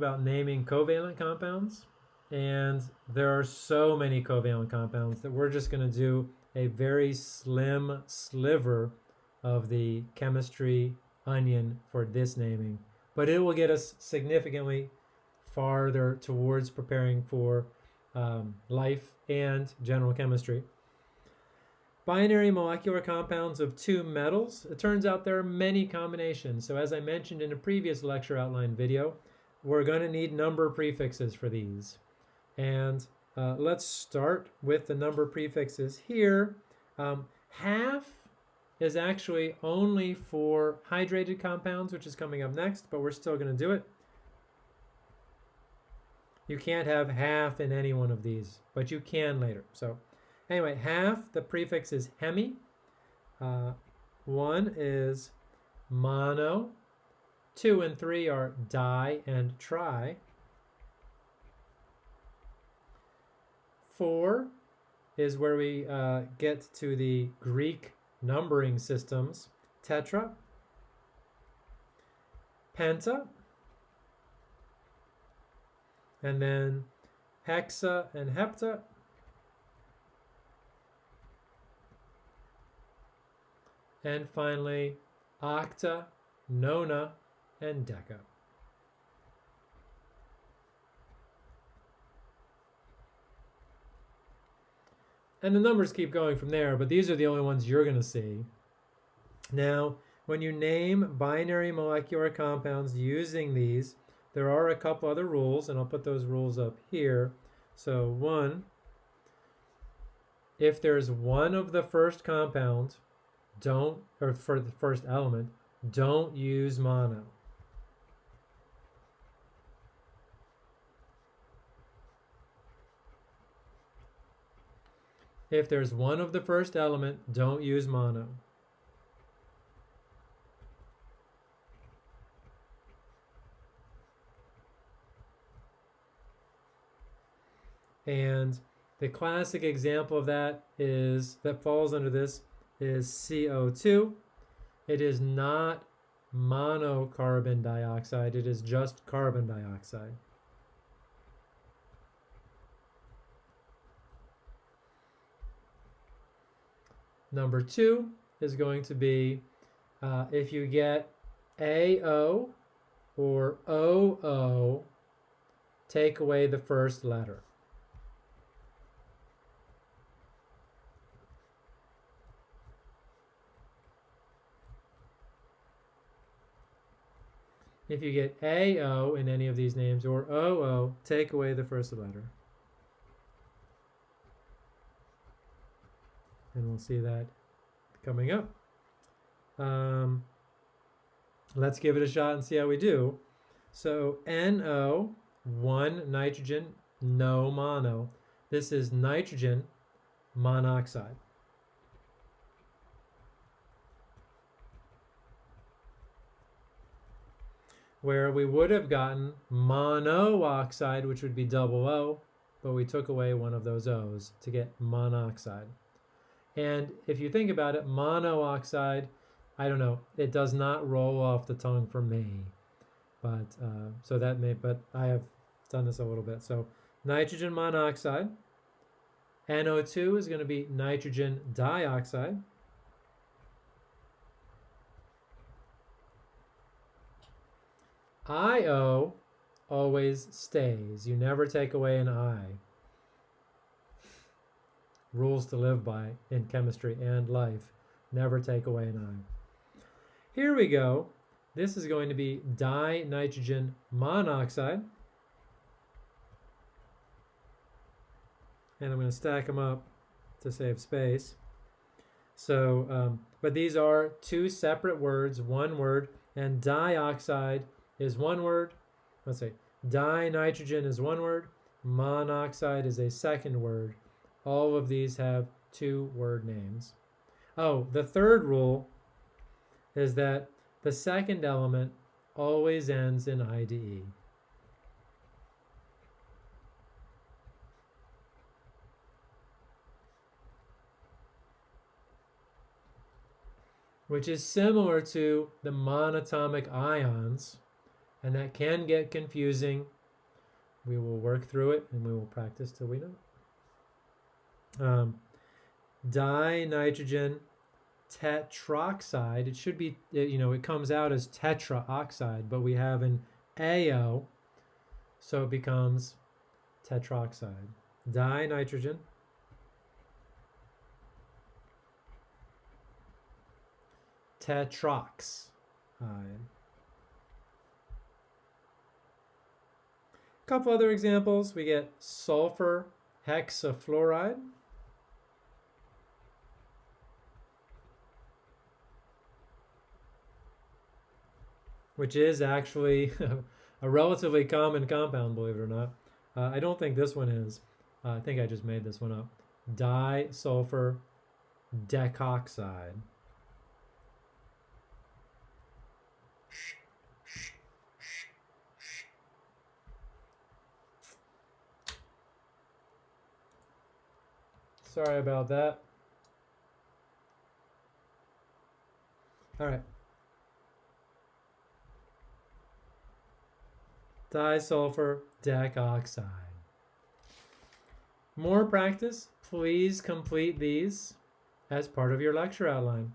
about naming covalent compounds. And there are so many covalent compounds that we're just going to do a very slim sliver of the chemistry onion for this naming. But it will get us significantly farther towards preparing for um, life and general chemistry. Binary molecular compounds of two metals. It turns out there are many combinations. So as I mentioned in a previous lecture outline video, we're going to need number prefixes for these. And uh, let's start with the number prefixes here. Um, half is actually only for hydrated compounds, which is coming up next, but we're still going to do it. You can't have half in any one of these, but you can later. So anyway, half, the prefix is hemi. Uh, one is mono. Two and three are di and tri. Four is where we uh, get to the Greek numbering systems. Tetra, penta, and then hexa and hepta, and finally octa, nona, and deca. And the numbers keep going from there, but these are the only ones you're going to see. Now, when you name binary molecular compounds using these, there are a couple other rules, and I'll put those rules up here. So one, if there's one of the first compound, don't, or for the first element, don't use mono. If there's one of the first element, don't use mono. And the classic example of that is, that falls under this, is CO2. It is not monocarbon dioxide, it is just carbon dioxide. Number two is going to be uh, if you get AO or OO, take away the first letter. If you get AO in any of these names or OO, take away the first letter. And we'll see that coming up. Um, let's give it a shot and see how we do. So NO, one nitrogen, no mono. This is nitrogen monoxide. Where we would have gotten monooxide, which would be double O, but we took away one of those O's to get monoxide. And if you think about it, monooxide, I don't know, it does not roll off the tongue for me. But uh, so that may, but I have done this a little bit. So nitrogen monoxide, NO2 is going to be nitrogen dioxide. IO always stays. You never take away an I rules to live by in chemistry and life. Never take away an I. Here we go. This is going to be dinitrogen monoxide. And I'm going to stack them up to save space. So, um, but these are two separate words, one word, and dioxide is one word. Let's say dinitrogen is one word, monoxide is a second word. All of these have two word names. Oh, the third rule is that the second element always ends in IDE. which is similar to the monatomic ions, and that can get confusing. We will work through it and we will practice till we know. Um, dinitrogen tetroxide. It should be, you know, it comes out as tetraoxide, but we have an AO, so it becomes tetroxide. Dinitrogen tetroxide. A couple other examples. We get sulfur hexafluoride. Which is actually a relatively common compound, believe it or not. Uh, I don't think this one is. Uh, I think I just made this one up. Disulfur decoxide. Sorry about that. All right. Disulfur decoxide. More practice, please complete these as part of your lecture outline.